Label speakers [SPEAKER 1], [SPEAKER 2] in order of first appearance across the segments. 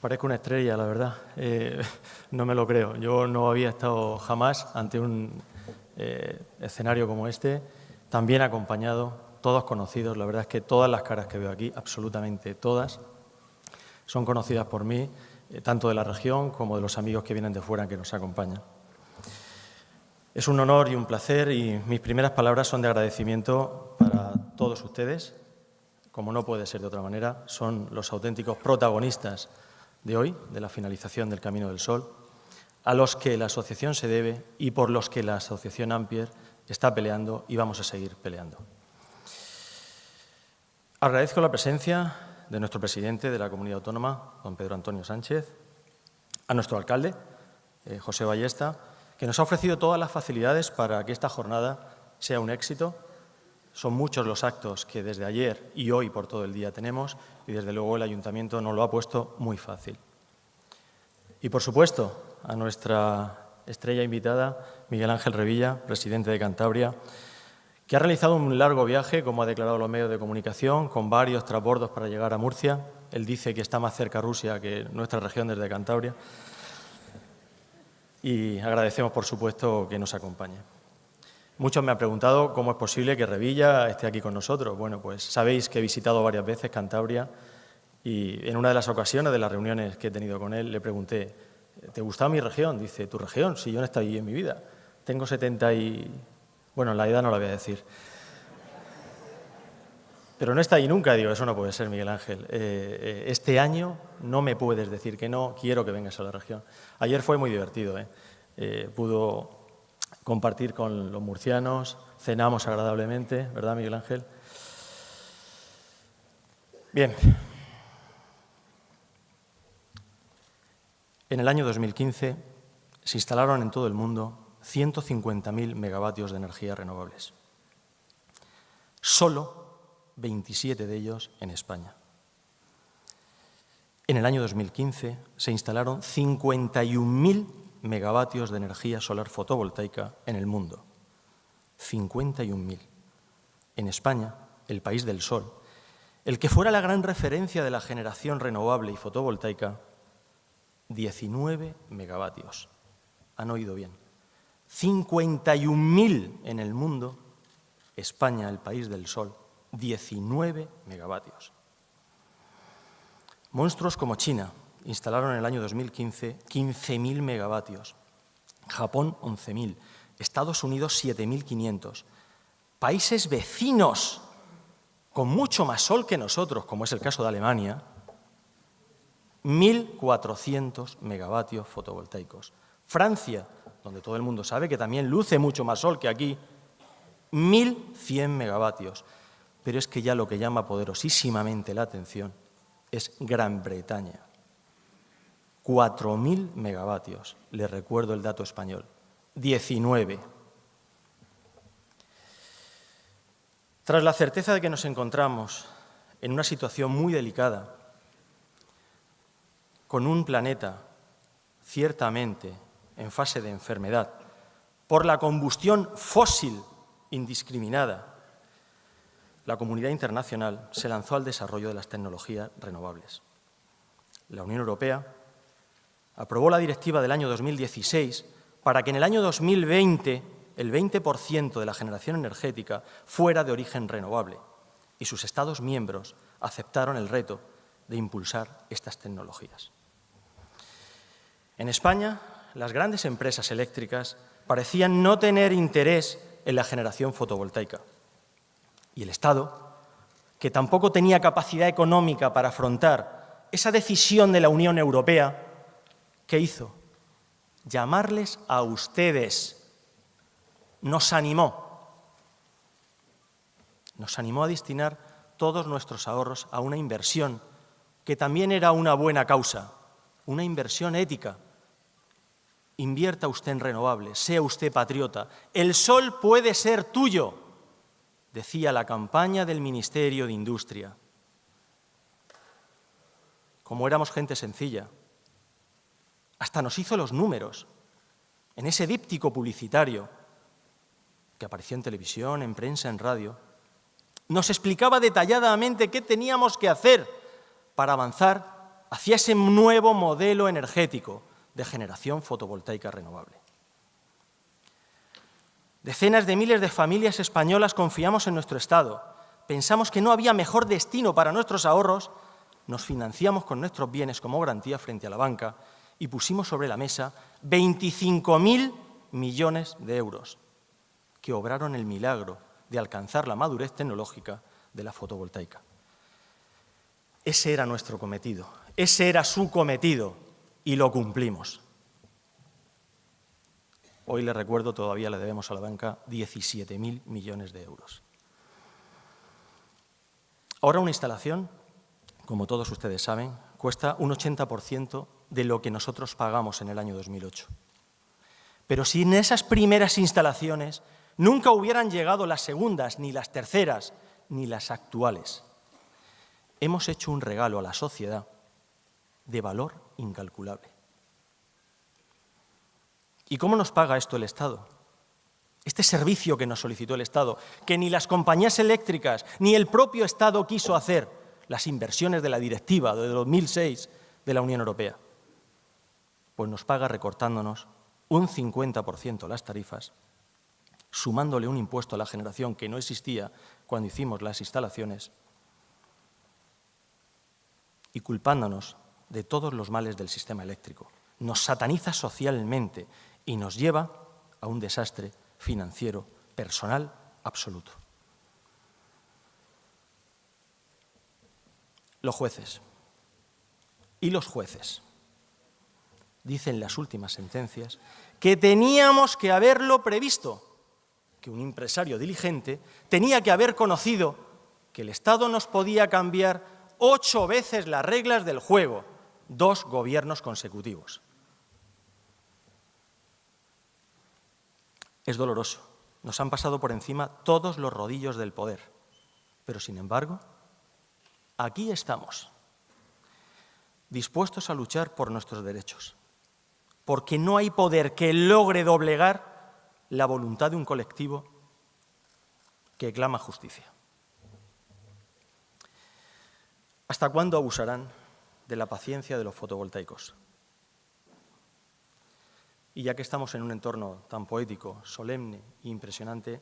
[SPEAKER 1] Parezco una estrella, la verdad. Eh, no me lo creo. Yo no había estado jamás ante un eh, escenario como este, también acompañado, todos conocidos. La verdad es que todas las caras que veo aquí, absolutamente todas, son conocidas por mí, eh, tanto de la región como de los amigos que vienen de fuera que nos acompañan. Es un honor y un placer y mis primeras palabras son de agradecimiento para todos ustedes. Como no puede ser de otra manera, son los auténticos protagonistas de hoy, de la finalización del Camino del Sol, a los que la asociación se debe y por los que la asociación Ampier está peleando y vamos a seguir peleando. Agradezco la presencia de nuestro presidente de la Comunidad Autónoma, don Pedro Antonio Sánchez, a nuestro alcalde, eh, José Ballesta, que nos ha ofrecido todas las facilidades para que esta jornada sea un éxito. Son muchos los actos que desde ayer y hoy por todo el día tenemos y desde luego el Ayuntamiento nos lo ha puesto muy fácil. Y por supuesto a nuestra estrella invitada, Miguel Ángel Revilla, presidente de Cantabria, que ha realizado un largo viaje, como ha declarado los medios de comunicación, con varios transbordos para llegar a Murcia. Él dice que está más cerca Rusia que nuestra región desde Cantabria. Y agradecemos, por supuesto, que nos acompañe. Muchos me han preguntado cómo es posible que Revilla esté aquí con nosotros. Bueno, pues sabéis que he visitado varias veces Cantabria y en una de las ocasiones de las reuniones que he tenido con él le pregunté, ¿te gusta mi región? Dice, ¿tu región? Si yo no estoy ahí en mi vida. Tengo 70 y bueno, la edad no la voy a decir. Pero no está ahí nunca, digo, eso no puede ser, Miguel Ángel. Eh, eh, este año no me puedes decir que no, quiero que vengas a la región. Ayer fue muy divertido, ¿eh? pudo compartir con los murcianos, cenamos agradablemente, ¿verdad, Miguel Ángel? Bien. En el año 2015 se instalaron en todo el mundo 150.000 megavatios de energía renovables. Solo 27 de ellos en España. En el año 2015 se instalaron 51.000 megavatios de energía solar fotovoltaica en el mundo. 51.000. En España, el país del sol, el que fuera la gran referencia de la generación renovable y fotovoltaica, 19 megavatios. Han oído bien. 51.000 en el mundo, España, el país del sol, 19 megavatios. Monstruos como China instalaron en el año 2015 15.000 megavatios, Japón 11.000, Estados Unidos 7.500, países vecinos con mucho más sol que nosotros, como es el caso de Alemania, 1.400 megavatios fotovoltaicos. Francia, donde todo el mundo sabe que también luce mucho más sol que aquí, 1.100 megavatios. Pero es que ya lo que llama poderosísimamente la atención es Gran Bretaña. 4.000 megavatios, le recuerdo el dato español, 19. Tras la certeza de que nos encontramos en una situación muy delicada, con un planeta ciertamente en fase de enfermedad por la combustión fósil indiscriminada, la comunidad internacional se lanzó al desarrollo de las tecnologías renovables. La Unión Europea aprobó la directiva del año 2016 para que en el año 2020 el 20% de la generación energética fuera de origen renovable y sus Estados miembros aceptaron el reto de impulsar estas tecnologías. En España, las grandes empresas eléctricas parecían no tener interés en la generación fotovoltaica. Y el Estado, que tampoco tenía capacidad económica para afrontar esa decisión de la Unión Europea, ¿qué hizo? Llamarles a ustedes. Nos animó. Nos animó a destinar todos nuestros ahorros a una inversión que también era una buena causa, una inversión ética, Invierta usted en renovables, sea usted patriota. El sol puede ser tuyo, decía la campaña del Ministerio de Industria. Como éramos gente sencilla, hasta nos hizo los números en ese díptico publicitario que apareció en televisión, en prensa, en radio. Nos explicaba detalladamente qué teníamos que hacer para avanzar hacia ese nuevo modelo energético de generación fotovoltaica renovable. Decenas de miles de familias españolas confiamos en nuestro Estado. Pensamos que no había mejor destino para nuestros ahorros, nos financiamos con nuestros bienes como garantía frente a la banca y pusimos sobre la mesa 25.000 millones de euros que obraron el milagro de alcanzar la madurez tecnológica de la fotovoltaica. Ese era nuestro cometido, ese era su cometido y lo cumplimos. Hoy le recuerdo, todavía le debemos a la banca 17.000 millones de euros. Ahora una instalación, como todos ustedes saben, cuesta un 80% de lo que nosotros pagamos en el año 2008. Pero si en esas primeras instalaciones nunca hubieran llegado las segundas, ni las terceras, ni las actuales, hemos hecho un regalo a la sociedad de valor incalculable. ¿Y cómo nos paga esto el Estado? Este servicio que nos solicitó el Estado, que ni las compañías eléctricas ni el propio Estado quiso hacer, las inversiones de la directiva de 2006 de la Unión Europea, pues nos paga recortándonos un 50% las tarifas, sumándole un impuesto a la generación que no existía cuando hicimos las instalaciones y culpándonos de todos los males del sistema eléctrico. Nos sataniza socialmente y nos lleva a un desastre financiero, personal, absoluto. Los jueces y los jueces dicen las últimas sentencias que teníamos que haberlo previsto, que un empresario diligente tenía que haber conocido que el Estado nos podía cambiar ocho veces las reglas del juego, dos gobiernos consecutivos. Es doloroso. Nos han pasado por encima todos los rodillos del poder. Pero, sin embargo, aquí estamos, dispuestos a luchar por nuestros derechos, porque no hay poder que logre doblegar la voluntad de un colectivo que clama justicia. ¿Hasta cuándo abusarán de la paciencia de los fotovoltaicos? Y ya que estamos en un entorno tan poético, solemne e impresionante,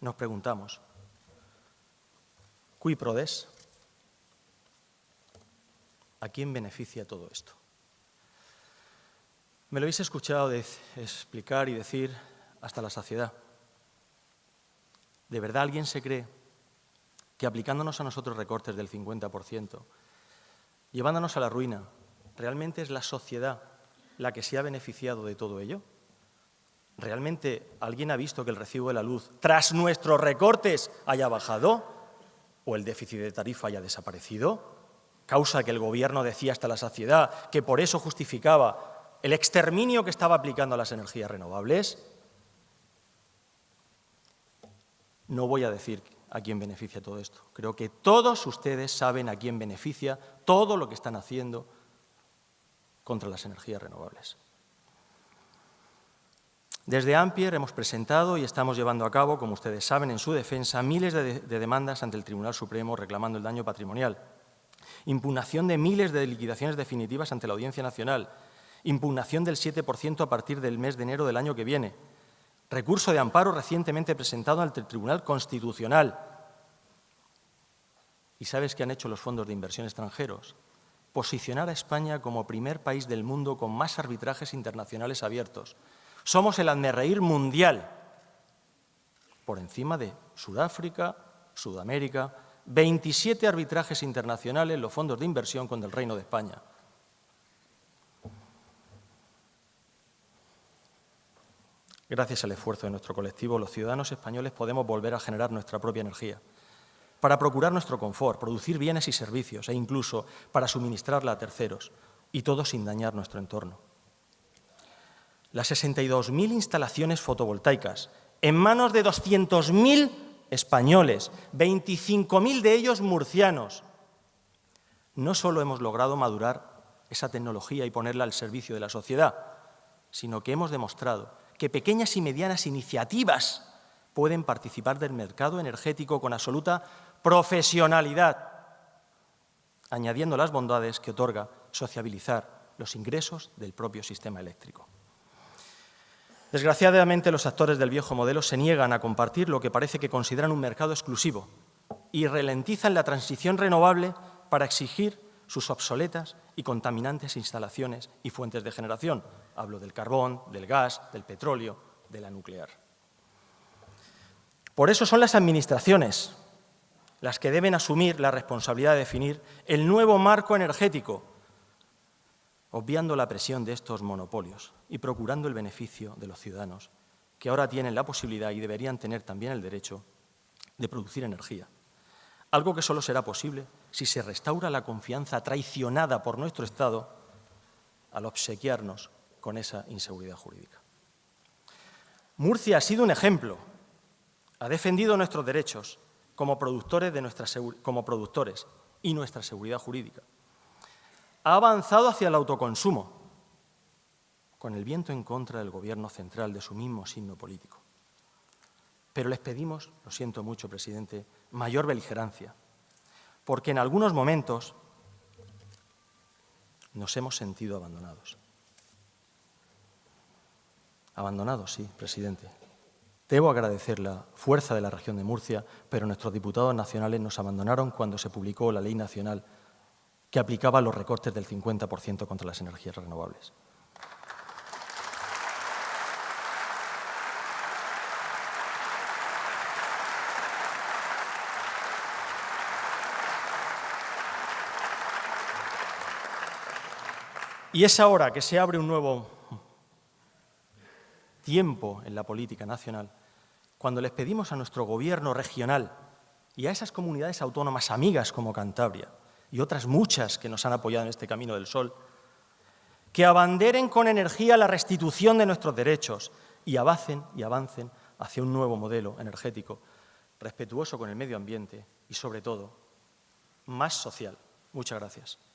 [SPEAKER 1] nos preguntamos, ¿cui prodes? ¿A quién beneficia todo esto? Me lo habéis escuchado explicar y decir hasta la saciedad. ¿De verdad alguien se cree que aplicándonos a nosotros recortes del 50%, llevándonos a la ruina, realmente es la sociedad la que se ha beneficiado de todo ello? ¿Realmente alguien ha visto que el recibo de la luz, tras nuestros recortes, haya bajado? ¿O el déficit de tarifa haya desaparecido? Causa que el Gobierno decía hasta la saciedad que por eso justificaba el exterminio que estaba aplicando a las energías renovables. No voy a decir a quién beneficia todo esto. Creo que todos ustedes saben a quién beneficia todo lo que están haciendo contra las energías renovables. Desde Ampier hemos presentado y estamos llevando a cabo, como ustedes saben, en su defensa, miles de, de, demandas ante el Tribunal Supremo reclamando el daño patrimonial, impugnación de miles de liquidaciones definitivas ante la Audiencia Nacional, impugnación del 7% a partir del mes de enero del año que viene, recurso de amparo recientemente presentado ante el Tribunal Constitucional. ¿Y sabes qué han hecho los fondos de inversión extranjeros? posicionar a España como primer país del mundo con más arbitrajes internacionales abiertos. Somos el reír mundial, por encima de Sudáfrica, Sudamérica, 27 arbitrajes internacionales los fondos de inversión con el Reino de España. Gracias al esfuerzo de nuestro colectivo, los ciudadanos españoles podemos volver a generar nuestra propia energía para procurar nuestro confort, producir bienes y servicios e incluso para suministrarla a terceros, y todo sin dañar nuestro entorno. Las 62.000 instalaciones fotovoltaicas en manos de 200.000 españoles, 25.000 de ellos murcianos. No solo hemos logrado madurar esa tecnología y ponerla al servicio de la sociedad, sino que hemos demostrado que pequeñas y medianas iniciativas pueden participar del mercado energético con absoluta profesionalidad, añadiendo las bondades que otorga sociabilizar los ingresos del propio sistema eléctrico. Desgraciadamente, los actores del viejo modelo se niegan a compartir lo que parece que consideran un mercado exclusivo y ralentizan la transición renovable para exigir sus obsoletas y contaminantes instalaciones y fuentes de generación. Hablo del carbón, del gas, del petróleo, de la nuclear. Por eso son las administraciones las que deben asumir la responsabilidad de definir el nuevo marco energético, obviando la presión de estos monopolios y procurando el beneficio de los ciudadanos, que ahora tienen la posibilidad y deberían tener también el derecho de producir energía. Algo que solo será posible si se restaura la confianza traicionada por nuestro Estado al obsequiarnos con esa inseguridad jurídica. Murcia ha sido un ejemplo, ha defendido nuestros derechos como productores, de nuestra, como productores y nuestra seguridad jurídica. Ha avanzado hacia el autoconsumo, con el viento en contra del Gobierno central de su mismo signo político. Pero les pedimos, lo siento mucho, presidente, mayor beligerancia, porque en algunos momentos nos hemos sentido abandonados. Abandonados, sí, presidente. Debo agradecer la fuerza de la región de Murcia, pero nuestros diputados nacionales nos abandonaron cuando se publicó la ley nacional que aplicaba los recortes del 50% contra las energías renovables. Y es ahora que se abre un nuevo tiempo en la política nacional, cuando les pedimos a nuestro gobierno regional y a esas comunidades autónomas amigas como Cantabria y otras muchas que nos han apoyado en este Camino del Sol, que abanderen con energía la restitución de nuestros derechos y avancen, y avancen hacia un nuevo modelo energético respetuoso con el medio ambiente y, sobre todo, más social. Muchas gracias.